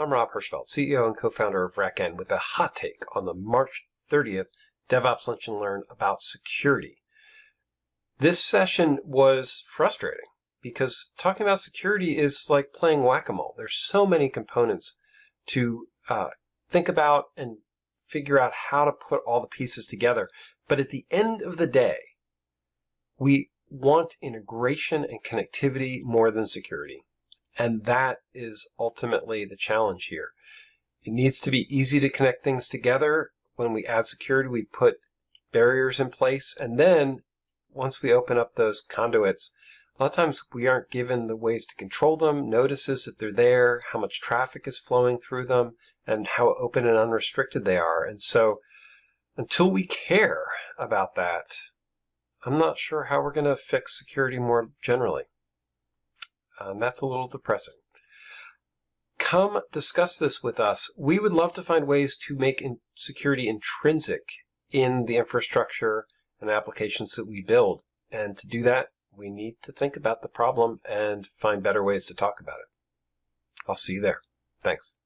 I'm Rob Hirschfeld, CEO and co-founder of RackN with a hot take on the March 30th DevOps Lunch and Learn about security. This session was frustrating because talking about security is like playing whack-a-mole. There's so many components to uh, think about and figure out how to put all the pieces together. But at the end of the day, we want integration and connectivity more than security. And that is ultimately the challenge here. It needs to be easy to connect things together. When we add security, we put barriers in place. And then once we open up those conduits, a lot of times we aren't given the ways to control them, notices that they're there, how much traffic is flowing through them, and how open and unrestricted they are. And so until we care about that, I'm not sure how we're going to fix security more generally. Um, that's a little depressing. Come discuss this with us. We would love to find ways to make in security intrinsic in the infrastructure and applications that we build. And to do that, we need to think about the problem and find better ways to talk about it. I'll see you there. Thanks.